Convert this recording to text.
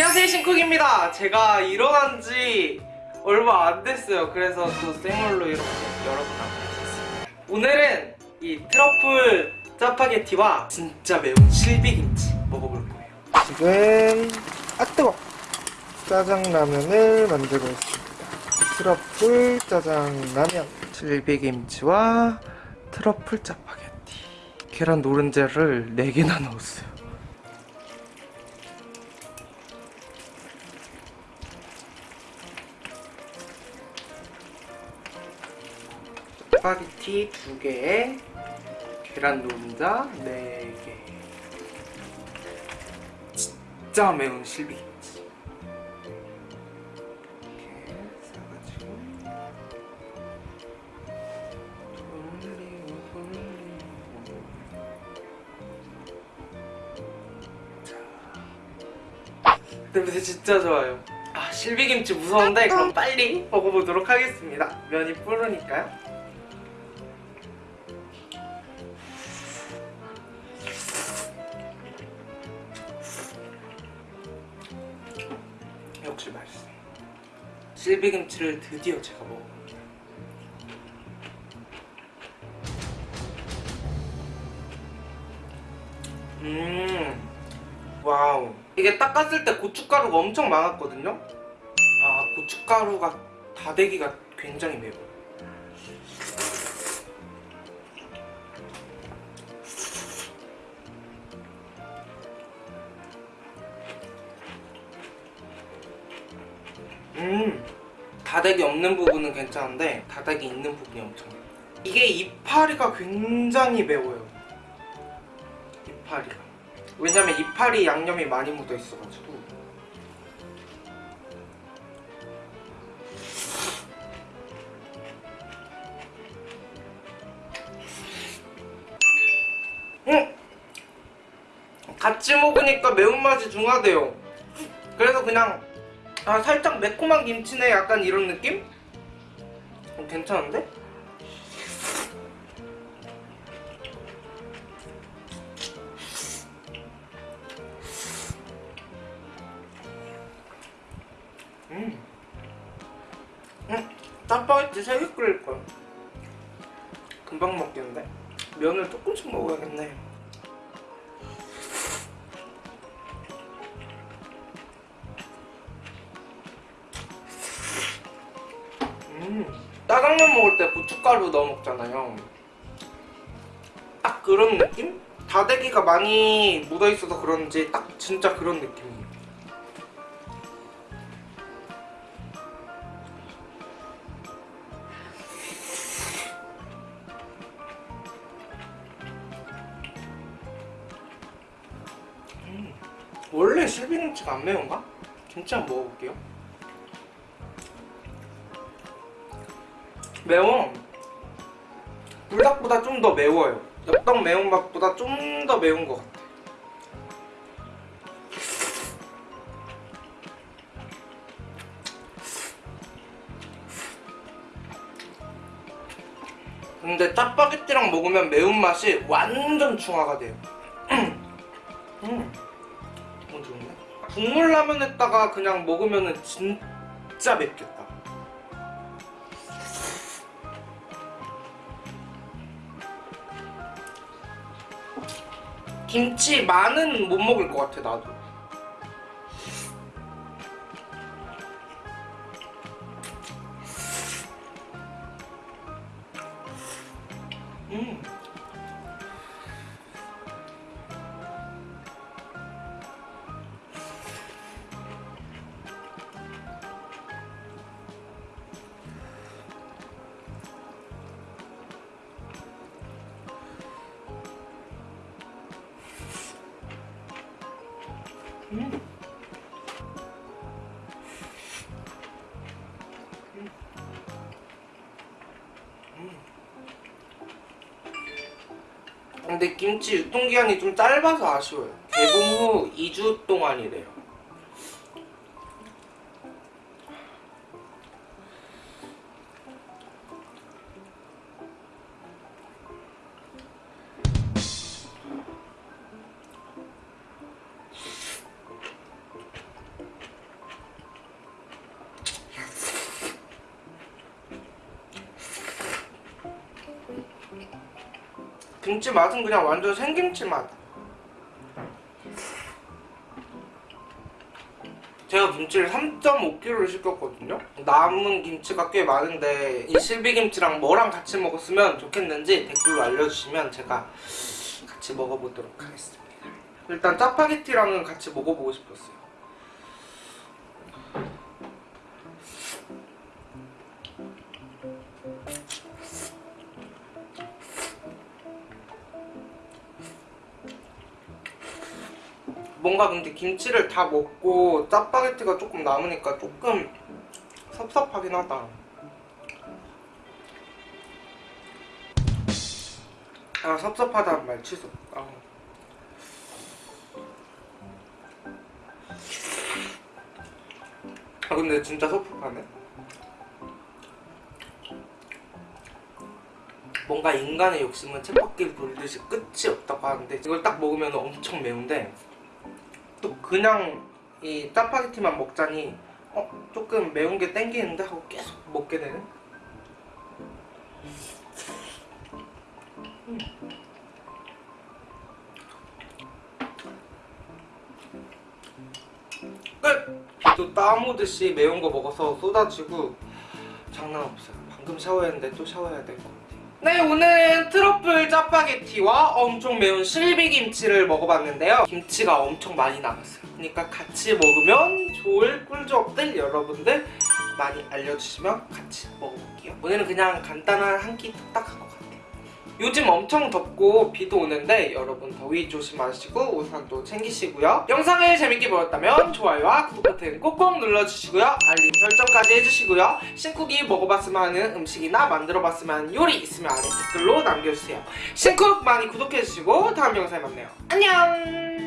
안녕하세요 신쿡입니다. 제가 일어난 지 얼마 안 됐어요. 그래서 또 생얼로 이렇게 여러분 앞에 섰습니다. 오늘은 이 트러플 짜파게티와 진짜 매운 실비김치 먹어볼 거예요. 지금 아 뜨거! 짜장라면을 만들고 있습니다. 트러플 짜장라면. 실비김치와 트러플 짜파게티. 계란 노른자를 4개나 넣었어요 짜파게티 2개에 계란 노른자 4개. 진짜 매운 실비김치 이렇게 싸가지고 돌리고 돌리고 자 냄새 진짜 좋아요. 아 실비김치 무서운데 그럼 빨리 먹어보도록 하겠습니다. 면이 뿌르니까요 역시 맛있어요 실비김치를 드디어 제가 먹어봅니다 음 와우. 이게 닦았을 때 고춧가루가 엄청 많았거든요? 아 고춧가루가 다대기가 굉장히 매워요 음 다대기 없는 부분은 괜찮은데 다대기 있는 부분이 엄청 이게 이파리가 굉장히 매워요. 이파리가. 왜냐면 이파리 양념이 많이 묻어 있어가지고. 음! 같이 먹으니까 매운맛이 중화돼요. 그래서 그냥 아 살짝 매콤한 김치네 약간 이런 느낌? 어, 괜찮은데? 음. 음, 짜파게티 3개 끓일 거야. 금방 먹겠는데? 면을 조금씩 먹어야겠네. 짜장면 먹을 때 고춧가루 넣어 먹잖아요. 딱 그런 느낌? 다대기가 많이 묻어있어서 그런지 딱 진짜 그런 느낌이에요. 음, 원래 실비김치가 안 매운가? 김치 한번 먹어볼게요. 매워. 불닭보다 좀 더 매워요. 엽떡 매운맛보다 좀 더 매운 것 같아. 근데 짜파게티랑 먹으면 매운맛이 완전 중화가 돼요. 음. 어, 좋은데? 국물 라면에다가 그냥 먹으면 진짜 맵겠다. 김치 많은 못 먹을 것 같아 나도 음. 근데 김치 유통기한이 좀 짧아서 아쉬워요. 개봉 후 2주 동안이래요 김치 맛은 그냥 완전 생김치 맛. 제가 김치를 3.5kg를 시켰거든요. 남은 김치가 꽤 많은데 이 실비김치랑 뭐랑 같이 먹었으면 좋겠는지 댓글로 알려주시면 제가 같이 먹어보도록 하겠습니다. 일단 짜파게티랑은 같이 먹어보고 싶었어요. 뭔가 근데 김치를 다 먹고 짜파게티가 조금 남으니까 조금 섭섭하긴 하다. 아 섭섭하다는 말 취소. 아. 아 근데 진짜 섭섭하네. 뭔가 인간의 욕심은 쳇바퀴 돌듯이 끝이 없다고 하는데 이걸 딱 먹으면 엄청 매운데 또 그냥 이 짜파게티만 먹자니 어 조금 매운 게 땡기는데 하고 계속 먹게 되는 음. 끝! 땀 오듯이 매운 거 먹어서 쏟아지고 장난 없어요 방금 샤워했는데 또 샤워해야 같아요 네 오늘은 트러플 짜파게티와 엄청 매운 실비김치를 먹어봤는데요. 김치가 엄청 많이 남았어요. 그러니까 같이 먹으면 좋을 꿀조합들 여러분들 많이 알려주시면 같이 먹어볼게요. 오늘은 그냥 간단한 한끼것 같아요 요즘 엄청 덥고 비도 오는데 여러분 더위 조심하시고 우산도 챙기시고요. 영상을 재밌게 보셨다면 좋아요와 구독 버튼 꼭꼭 눌러주시고요. 알림 설정까지 해주시고요. 신쿡이 먹어봤으면 하는 음식이나 만들어봤으면 하는 요리 있으면 아래 댓글로 남겨주세요. 신쿡 많이 구독해주시고 다음 영상에 만나요. 안녕